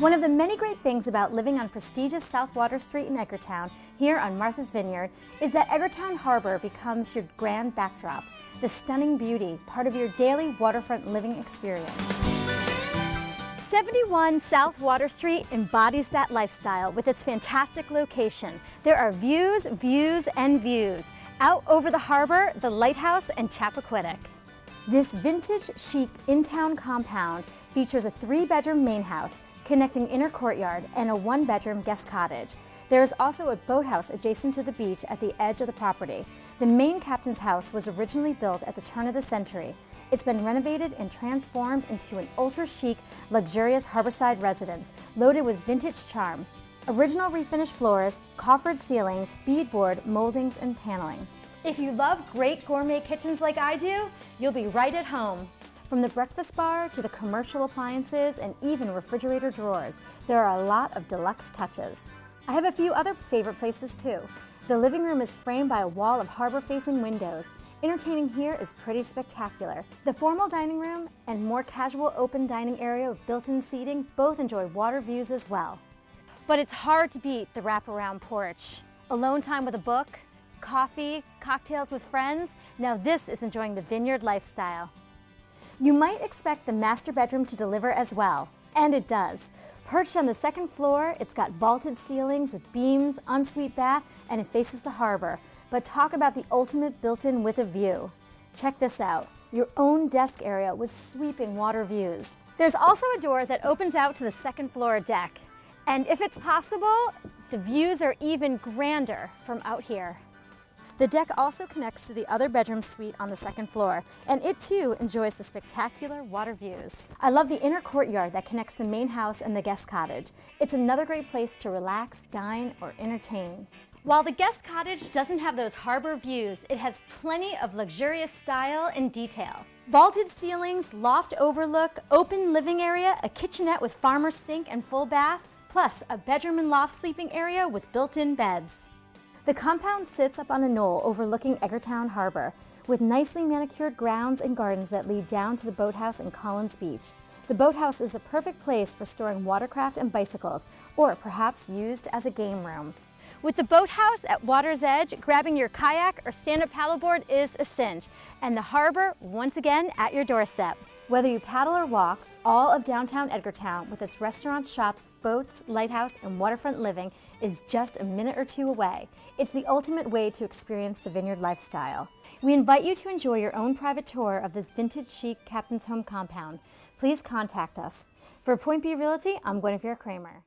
One of the many great things about living on prestigious South Water Street in Edgartown, here on Martha's Vineyard, is that Edgartown Harbor becomes your grand backdrop, the stunning beauty, part of your daily waterfront living experience. 71 South Water Street embodies that lifestyle with its fantastic location. There are views, views, and views. Out over the harbor, the lighthouse, and Chappaquiddick. This vintage chic in-town compound features a three-bedroom main house connecting inner courtyard and a one-bedroom guest cottage. There is also a boathouse adjacent to the beach at the edge of the property. The main captain's house was originally built at the turn of the century. It's been renovated and transformed into an ultra-chic, luxurious harborside residence loaded with vintage charm. Original refinished floors, coffered ceilings, beadboard, moldings, and paneling. If you love great gourmet kitchens like I do, you'll be right at home. From the breakfast bar to the commercial appliances and even refrigerator drawers, there are a lot of deluxe touches. I have a few other favorite places too. The living room is framed by a wall of harbor-facing windows. Entertaining here is pretty spectacular. The formal dining room and more casual open dining area with built-in seating both enjoy water views as well. But it's hard to beat the wraparound porch. Alone time with a book, coffee, cocktails with friends, now this is enjoying the vineyard lifestyle. You might expect the master bedroom to deliver as well, and it does. Perched on the second floor, it's got vaulted ceilings with beams, ensuite bath, and it faces the harbor. But talk about the ultimate built-in with a view. Check this out, your own desk area with sweeping water views. There's also a door that opens out to the second floor deck. And if it's possible, the views are even grander from out here. The deck also connects to the other bedroom suite on the second floor, and it too enjoys the spectacular water views. I love the inner courtyard that connects the main house and the guest cottage. It's another great place to relax, dine, or entertain. While the guest cottage doesn't have those harbor views, it has plenty of luxurious style and detail. Vaulted ceilings, loft overlook, open living area, a kitchenette with farmer's sink and full bath, plus a bedroom and loft sleeping area with built-in beds. The compound sits up on a knoll overlooking Edgartown Harbor, with nicely manicured grounds and gardens that lead down to the boathouse and Collins Beach. The boathouse is a perfect place for storing watercraft and bicycles, or perhaps used as a game room. With the boathouse at water's edge, grabbing your kayak or stand-up paddleboard is a cinch, and the harbor, once again, at your doorstep. Whether you paddle or walk, all of downtown Edgartown, with its restaurants, shops, boats, lighthouse, and waterfront living, is just a minute or two away. It's the ultimate way to experience the vineyard lifestyle. We invite you to enjoy your own private tour of this vintage chic Captain's Home compound. Please contact us. For Point B Realty, I'm Guinevere Kramer.